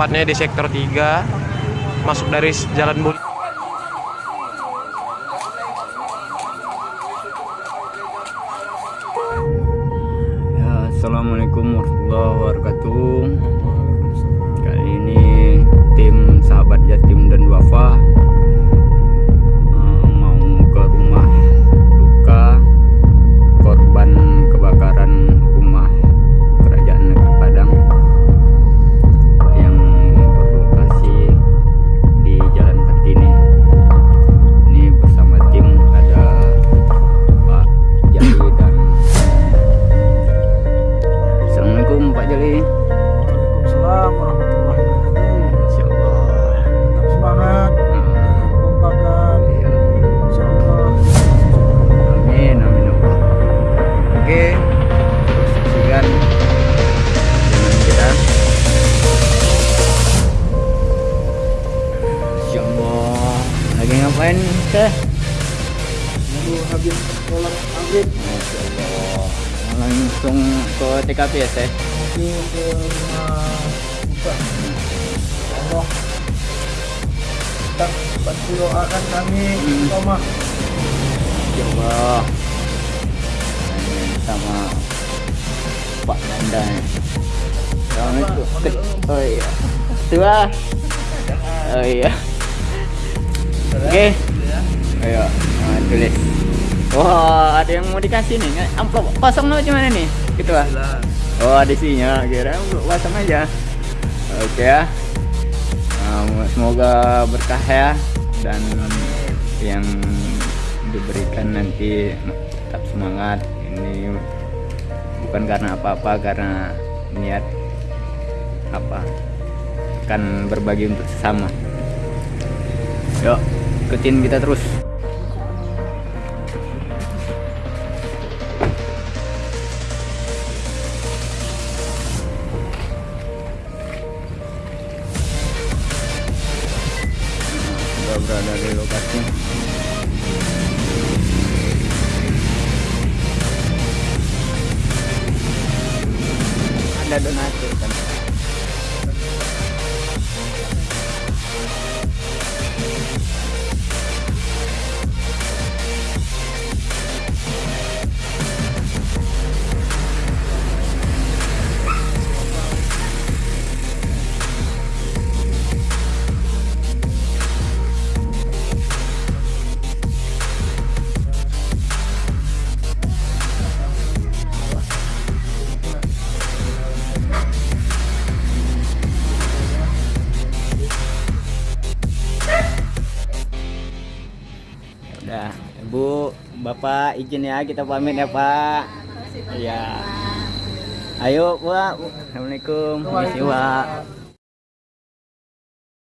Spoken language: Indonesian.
tepatnya di sektor 3 masuk dari jalan Budi. Ya, Assalamualaikum warahmatullahi wabarakatuh. Kali ini tim sahabat Jatim dan Wafa Waalaikumsalam warahmatullahi wabarakatuh. Insya Allah. Tetap semangat, kompakan, Iya. insya Allah. Amin, amin Allah. Oke, terus saksikan channel kita. Insya Allah. Lagi ngapain teh? Nunggu habis sholat maghrib Masya Allah. Langsung ke TKP ya teh? ke buka. Allah tetap bantu doakan kami sama Insya Allah. Sama Pak Nanda. Assalamualaikum. Ke- Oh iya. Tua. Oh iya. Oke. Ayo, nah, tulis. Wah, ada yang mau dikasih nih. Amplop kosong no gimana nih? Gitu lah. Oh, ada isinya. Kira amplop kosong aja. Oke ya. Nah, semoga berkah ya dan yang diberikan nanti tetap semangat. Ini bukan karena apa-apa, karena niat apa? Kan berbagi untuk sesama. Yuk, ikutin kita terus. Sudah berada di lokasi. Ada donatur kan? Udah, Bu, Bapak izin ya kita pamit ya Pak. Iya. Ayo Pak. Assalamualaikum. Pak.